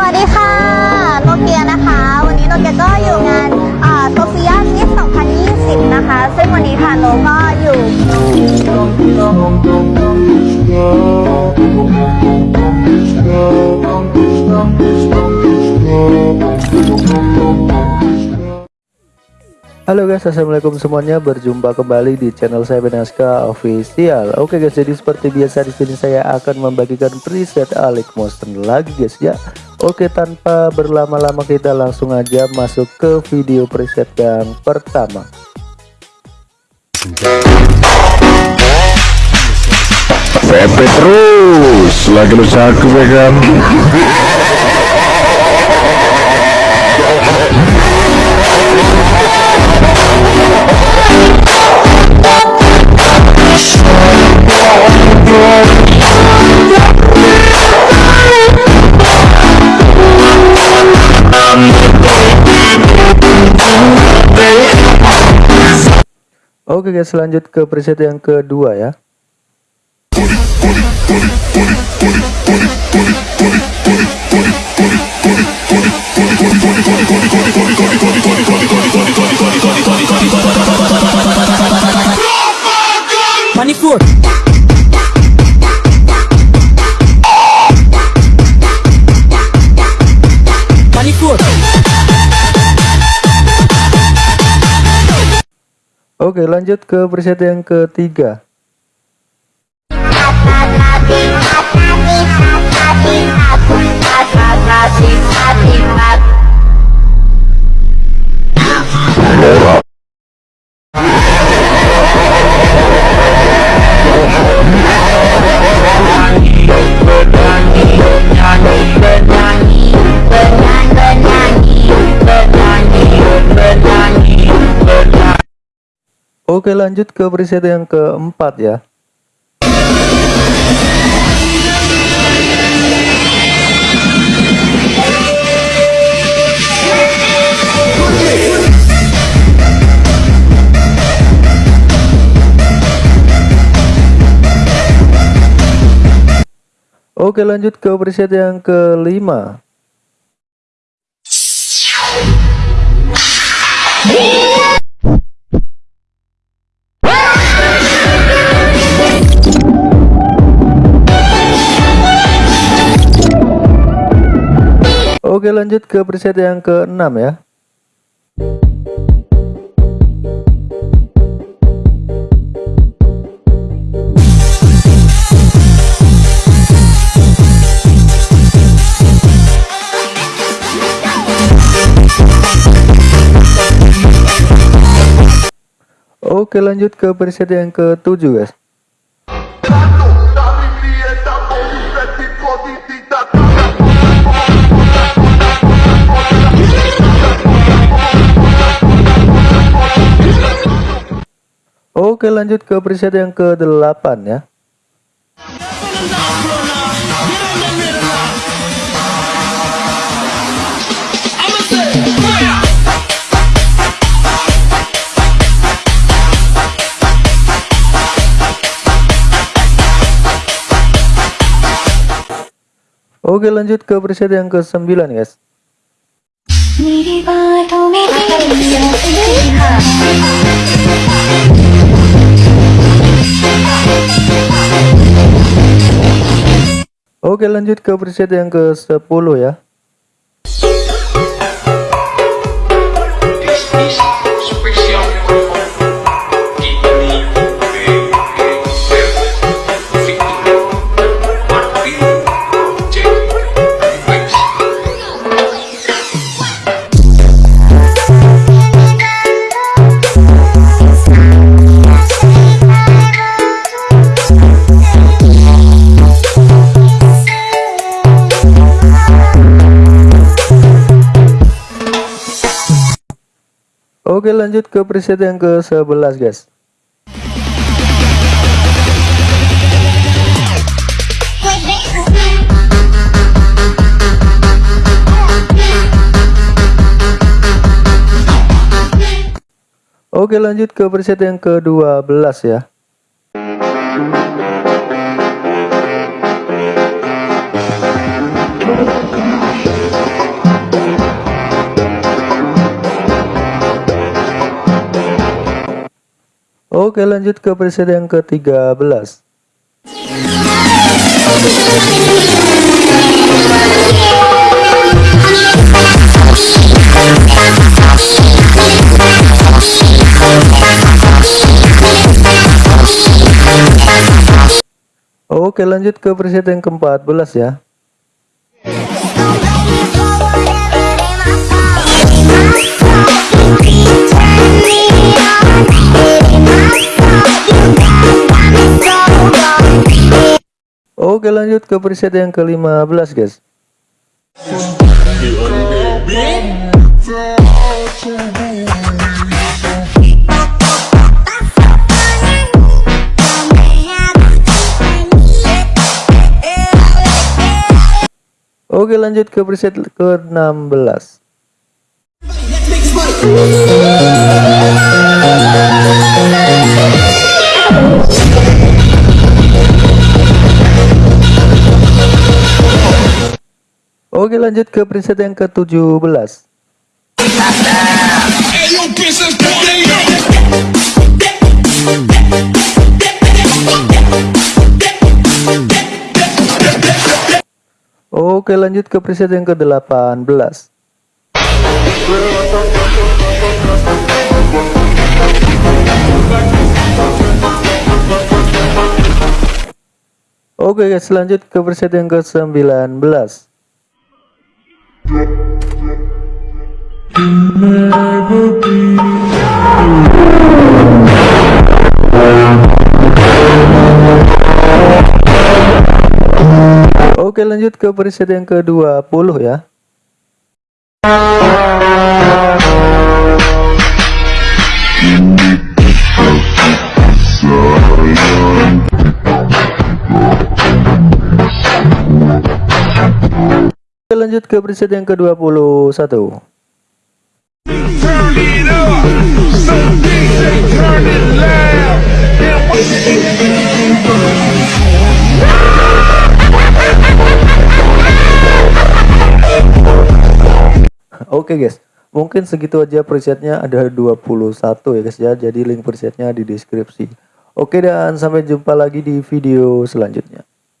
สวัสดีค่ะโนเกียนะคะ วันนี้โนเกียก็อยู่งานโซเฟียมิส2020 นะคะ ซึ่งวันนี้ค่ะโนก็อยู่ Halo guys, assalamualaikum semuanya. Berjumpa kembali di channel saya Benaska Official. Oke guys, jadi seperti biasa di sini saya akan membagikan preset Alex Motion lagi guys ya. Oke, tanpa berlama-lama kita langsung aja masuk ke video preset yang pertama. Pepe terus lagi lu cakep ya kan Oke guys, lanjut ke preset yang kedua ya. Oke, lanjut ke preset yang ketiga. Oke, lanjut ke preset yang keempat ya. Oke lanjut ke preset yang kelima Oke lanjut ke preset yang keenam ya. Oke lanjut ke preset yang ketujuh guys Oke lanjut ke preset yang ke-8 ya. Oke lanjut ke preset yang ke-9 guys Oke lanjut ke preset yang ke-10 ya Oke lanjut ke preset yang ke-11 guys. Oke lanjut ke preset yang ke-12 ya Oke lanjut ke preset yang ke-13 Oke lanjut ke preset yang ke-14 ya Oke lanjut ke preset yang ke-15 guys. Oke lanjut ke preset ke-16 Oke lanjut ke preset yang ke-17 Oke lanjut ke preset yang ke-18 Oke guys lanjut ke preset yang ke-19 Oke lanjut ke preset yang ke-20 ya lanjut ke preset yang ke-21 Oke guys, mungkin segitu aja presetnya ada 21 ya guys ya. Jadi link presetnya di deskripsi. Oke dan sampai jumpa lagi di video selanjutnya.